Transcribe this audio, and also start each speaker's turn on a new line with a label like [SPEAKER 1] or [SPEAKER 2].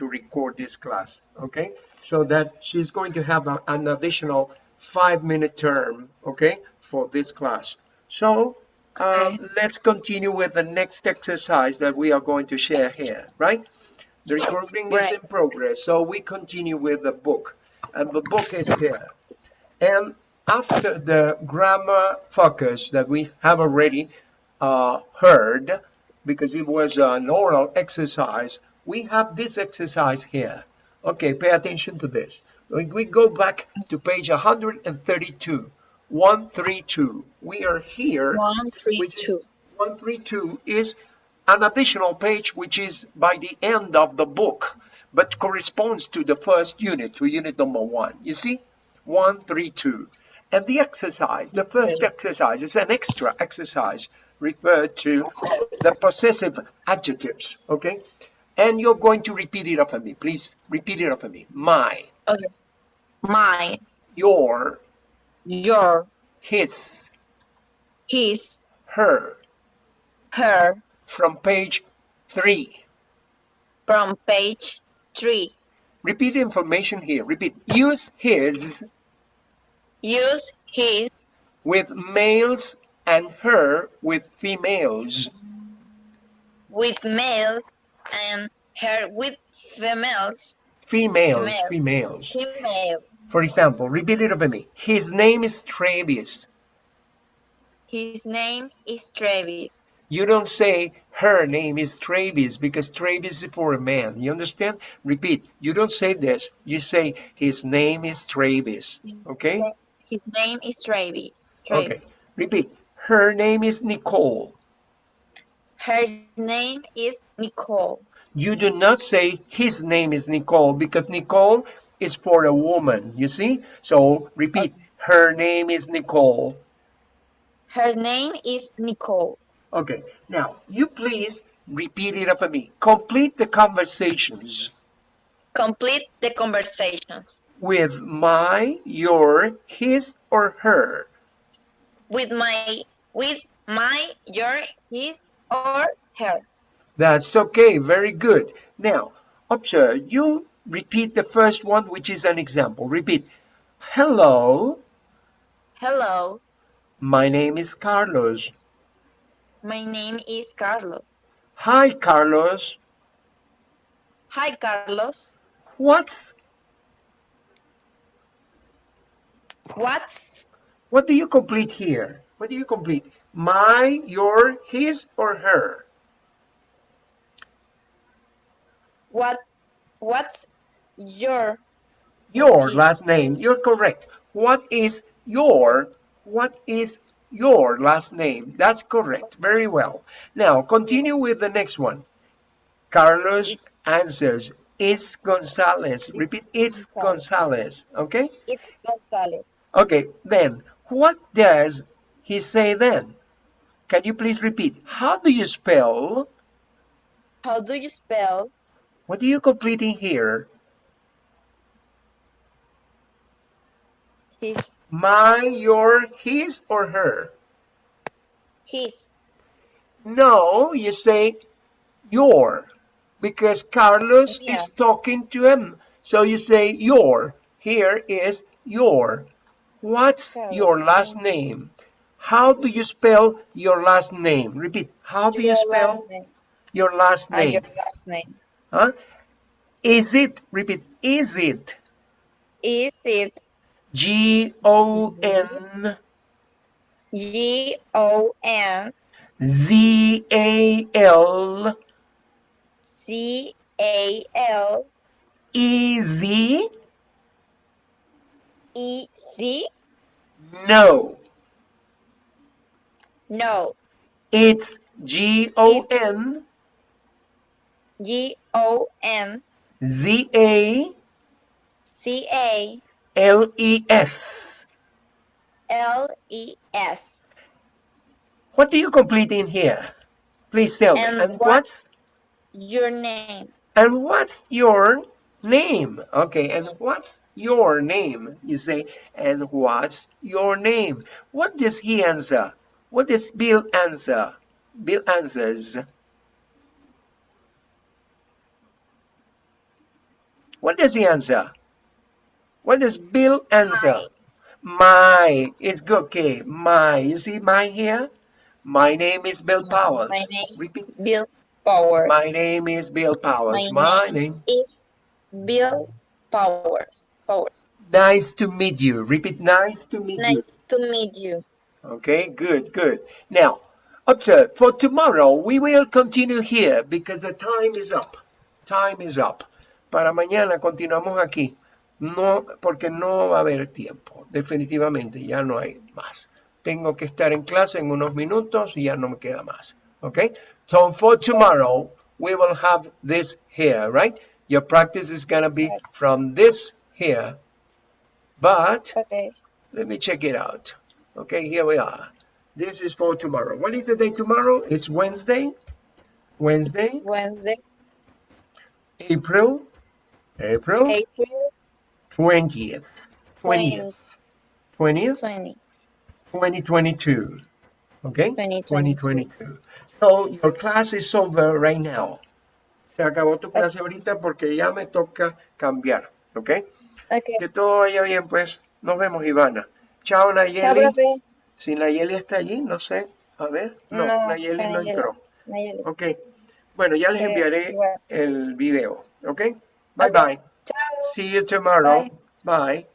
[SPEAKER 1] to record this class, okay? So that she's going to have a, an additional five minute term, okay, for this class. So uh, okay. let's continue with the next exercise that we are going to share here, right? The recording right. is in progress, so we continue with the book, and the book is here. And after the grammar focus that we have already uh, heard, because it was an oral exercise, we have this exercise here. Okay, pay attention to this. When we go back to page 132, 132, we are here.
[SPEAKER 2] 132.
[SPEAKER 1] 132 is an additional page which is by the end of the book, but corresponds to the first unit, to unit number one. You see? 132. And the exercise, the first exercise, is an extra exercise referred to the possessive adjectives, okay? And you're going to repeat it after me. Please repeat it after me. My.
[SPEAKER 2] Okay. My.
[SPEAKER 1] Your.
[SPEAKER 2] Your.
[SPEAKER 1] His.
[SPEAKER 2] His.
[SPEAKER 1] Her.
[SPEAKER 2] Her.
[SPEAKER 1] From page three.
[SPEAKER 2] From page three.
[SPEAKER 1] Repeat the information here. Repeat. Use his.
[SPEAKER 2] Use his.
[SPEAKER 1] With males and her with females.
[SPEAKER 2] With males and her with females.
[SPEAKER 1] Females, females.
[SPEAKER 2] Females.
[SPEAKER 1] For example, repeat it over me. His name is Travis.
[SPEAKER 2] His name is Travis.
[SPEAKER 1] You don't say her name is Travis because Travis is for a man. You understand? Repeat. You don't say this. You say his name is Travis. Okay?
[SPEAKER 2] His name is Travis. Travis. Okay.
[SPEAKER 1] Repeat. Her name is Nicole.
[SPEAKER 2] Her name is Nicole.
[SPEAKER 1] You do not say his name is Nicole because Nicole is for a woman, you see? So repeat, okay. her name is Nicole.
[SPEAKER 2] Her name is Nicole.
[SPEAKER 1] Okay, now you please repeat it after me. Complete the conversations.
[SPEAKER 2] Complete the conversations.
[SPEAKER 1] With my, your, his, or her.
[SPEAKER 2] With my, with my, your, his, or her.
[SPEAKER 1] That's okay, very good. Now, observe, you repeat the first one, which is an example. Repeat, hello.
[SPEAKER 2] Hello.
[SPEAKER 1] My name is Carlos.
[SPEAKER 2] My name is Carlos.
[SPEAKER 1] Hi, Carlos.
[SPEAKER 2] Hi, Carlos.
[SPEAKER 1] What's...
[SPEAKER 2] What's...
[SPEAKER 1] What do you complete here? What do you complete? My, your, his, or her?
[SPEAKER 2] What, what's your...
[SPEAKER 1] Your his? last name. You're correct. What is your, what is your last name. That's correct. Very well. Now, continue with the next one. Carlos answers, it's Gonzalez. Repeat, it's Gonzalez. Okay?
[SPEAKER 2] It's Gonzalez.
[SPEAKER 1] Okay, then, what does he say then? Can you please repeat? How do you spell?
[SPEAKER 2] How do you spell?
[SPEAKER 1] What are you completing here?
[SPEAKER 2] His.
[SPEAKER 1] My, your, his, or her?
[SPEAKER 2] His.
[SPEAKER 1] No, you say your, because Carlos yeah. is talking to him. So you say your. Here is your. What's your last name? How do you spell your last name? Repeat. How do
[SPEAKER 2] your
[SPEAKER 1] you spell
[SPEAKER 2] last
[SPEAKER 1] your last name?
[SPEAKER 2] your ah, last name.
[SPEAKER 1] Huh? Is it? Repeat. Is it?
[SPEAKER 2] Is it?
[SPEAKER 1] G O N
[SPEAKER 2] G O N
[SPEAKER 1] Z A L
[SPEAKER 2] C A L
[SPEAKER 1] E Z
[SPEAKER 2] E Z
[SPEAKER 1] No.
[SPEAKER 2] No.
[SPEAKER 1] It's G O N
[SPEAKER 2] G O N
[SPEAKER 1] Z A
[SPEAKER 2] C A
[SPEAKER 1] L-E-S.
[SPEAKER 2] L-E-S.
[SPEAKER 1] What do you complete in here? Please tell
[SPEAKER 2] and
[SPEAKER 1] me. And
[SPEAKER 2] what's, what's your name?
[SPEAKER 1] And what's your name? Okay, and mm. what's your name? You say, and what's your name? What does he answer? What does Bill answer? Bill answers, What does he answer? What does Bill answer? My. It's good. Okay. My. You see my here? My name is Bill Powers.
[SPEAKER 2] My name is Bill Powers.
[SPEAKER 1] My name is Bill Powers.
[SPEAKER 2] My
[SPEAKER 1] My name.
[SPEAKER 2] is Bill Powers. Powers.
[SPEAKER 1] Nice to meet you. Repeat. Nice to meet you.
[SPEAKER 2] Nice to meet you.
[SPEAKER 1] Okay, good, good. Now, observe, for tomorrow we will continue here because the time is up. Time is up. Para mañana continuamos aquí. No, porque no va a haber tiempo. Definitivamente, ya no hay más. Tengo que estar en clase en unos minutos y ya no me queda más. Okay? So for tomorrow, we will have this here, right? Your practice is going to be from this here. But
[SPEAKER 2] Okay.
[SPEAKER 1] let me check it out. Okay, here we are. This is for tomorrow. What is the day tomorrow? It's Wednesday. Wednesday,
[SPEAKER 2] Wednesday,
[SPEAKER 1] April, April
[SPEAKER 2] April
[SPEAKER 1] 20th. 20th.
[SPEAKER 2] 20,
[SPEAKER 1] 20th,
[SPEAKER 2] 20.
[SPEAKER 1] 2022. Okay?
[SPEAKER 2] 2022.
[SPEAKER 1] 2022. So your class is over right now. Se acabó tu clase ahorita porque ya me toca cambiar. Okay?
[SPEAKER 2] Okay.
[SPEAKER 1] Que todo vaya bien, pues. Nos vemos, Ivana. Chao,
[SPEAKER 2] Chao,
[SPEAKER 1] Nayeli.
[SPEAKER 2] profe.
[SPEAKER 1] Si Nayeli está allí, no sé. A ver. No,
[SPEAKER 2] No,
[SPEAKER 1] Nayeli no
[SPEAKER 2] Nayeli.
[SPEAKER 1] entró.
[SPEAKER 2] Nayeli.
[SPEAKER 1] Ok. Bueno, ya les
[SPEAKER 2] Eh,
[SPEAKER 1] enviaré el video. Ok. Bye bye.
[SPEAKER 2] Chao.
[SPEAKER 1] See you tomorrow.
[SPEAKER 2] Bye.
[SPEAKER 1] Bye.